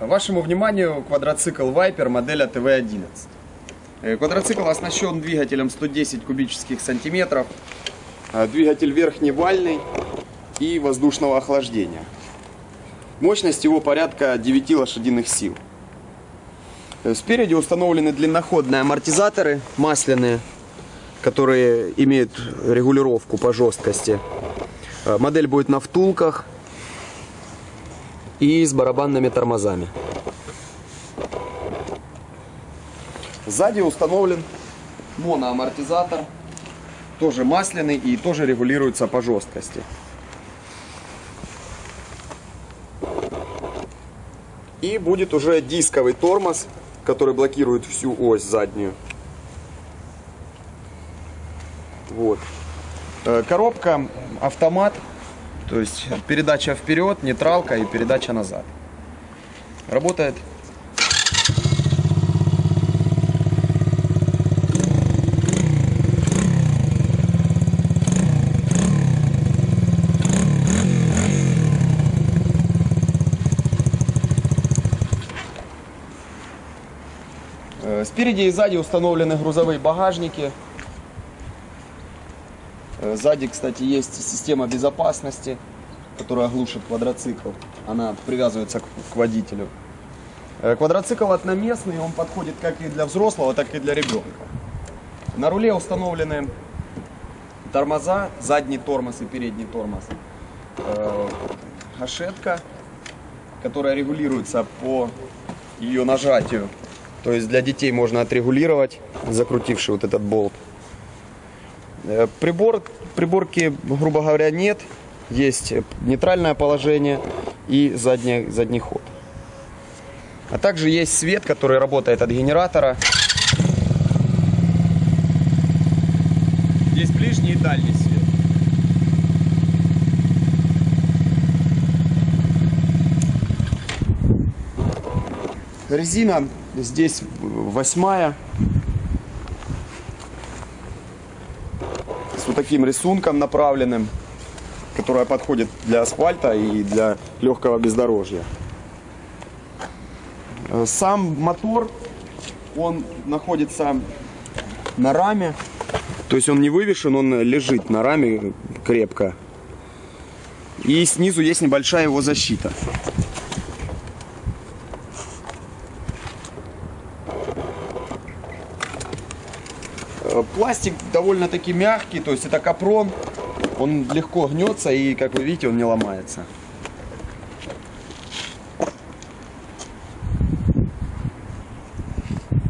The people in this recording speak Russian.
Вашему вниманию квадроцикл Viper модели ТВ-11. Э, Квадроцикл оснащен двигателем 110 кубических сантиметров, э, двигатель верхневальный и воздушного охлаждения. Мощность его порядка 9 лошадиных сил. Э, Спереди установлены длинноходные амортизаторы масляные, которые имеют регулировку по жесткости. Модель будет на втулках и с барабанными тормозами. Сзади установлен моноамортизатор, тоже масляный и тоже регулируется по жесткости. И будет уже дисковый тормоз, который блокирует всю ось заднюю. Вот. Э, Коробка автомат, то есть передача вперед, нейтралка и передача назад. Работает. Э, Спереди и сзади установлены грузовые багажники. Э, Сзади, кстати, есть система безопасности, которая глушит квадроцикл. Она привязывается к, водителю. Э, Квадроцикл одноместный, он подходит как и для взрослого, так и для ребенка. На руле установлены тормоза, задний тормоз и передний тормоз. Э, Гашетка, которая регулируется по ее нажатию. То есть для детей можно отрегулировать, закрутивший вот этот болт. Э, Прибор, приборки, грубо говоря, нет. Есть нейтральное положение и задний, задний ход. А также есть свет, который работает от генератора. Есть ближний и дальний свет. Резина здесь восьмая. Вот таким рисунком направленным, которая подходит для асфальта и для легкого бездорожья. Э, Сам мотор, он находится на раме. То есть он не вывешен, он лежит на раме крепко. И снизу есть небольшая его защита. Пластик довольно-таки мягкий, то есть это капрон. Он легко гнется и, как вы видите, он не ломается.